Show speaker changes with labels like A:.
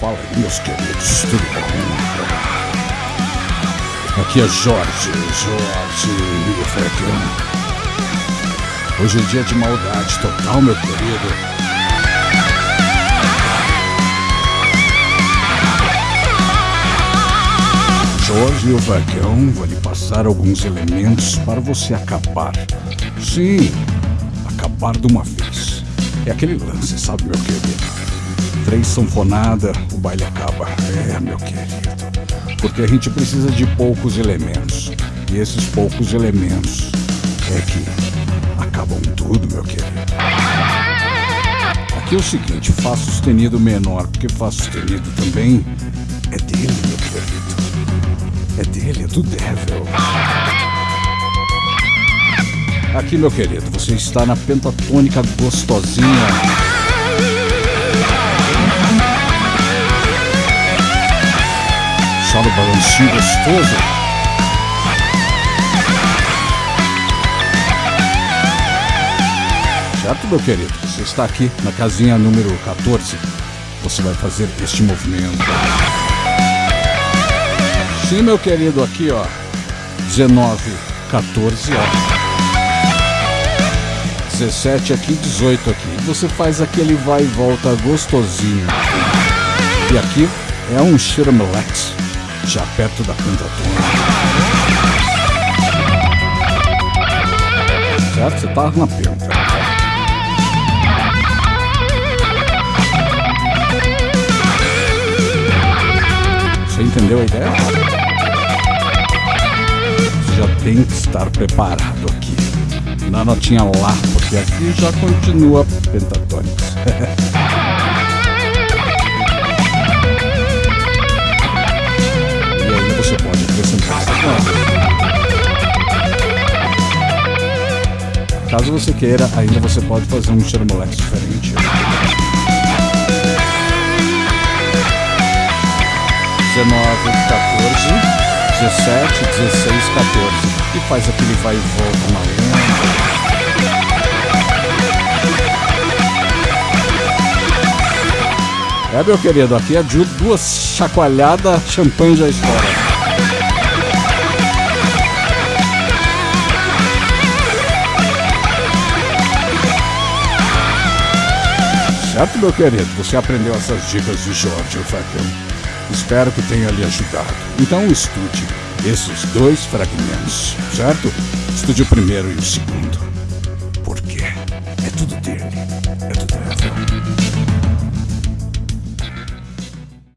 A: Fala aí, meus queridos, tudo bom? Aqui é Jorge, Jorge Frecão. Hoje é dia de maldade total, meu querido. Jorge o Vagão vão lhe passar alguns elementos para você acabar. Sim, acabar de uma vez. É aquele lance, sabe, meu querido? Três sanfonada, o baile acaba. É, meu querido. Porque a gente precisa de poucos elementos. E esses poucos elementos é que acabam tudo, meu querido. Aqui é o seguinte, Fá sustenido menor, porque Fá sustenido também é dele, meu querido. É dele, é do Devil. Aqui, meu querido, você está na pentatônica gostosinha. Só no balancinho gostoso. Certo, meu querido? Você está aqui na casinha número 14. Você vai fazer este movimento. Sim, meu querido, aqui, ó. 19, 14, ó. 17 aqui, 18 aqui. Você faz aquele vai e volta gostosinho. E aqui é um Shirmelex, já perto da pentatônica. Certo? Você tá na penta. Você entendeu a ideia? Você já tem que estar preparado. Na notinha lá, porque aqui já continua pentatônicos. e ainda você pode acrescentar essas notas. Caso você queira, ainda você pode fazer um xeromolex diferente. 19, 14, 17, 16, 14. E faz aquele vai e volta maluco. É, meu querido, aqui é de duas chacoalhadas, champanhe já estoura. Certo, meu querido? Você aprendeu essas dicas de Jorge Facão. Espero que tenha lhe ajudado. Então estude esses dois fragmentos, certo? Estude o primeiro e o segundo. Por quê?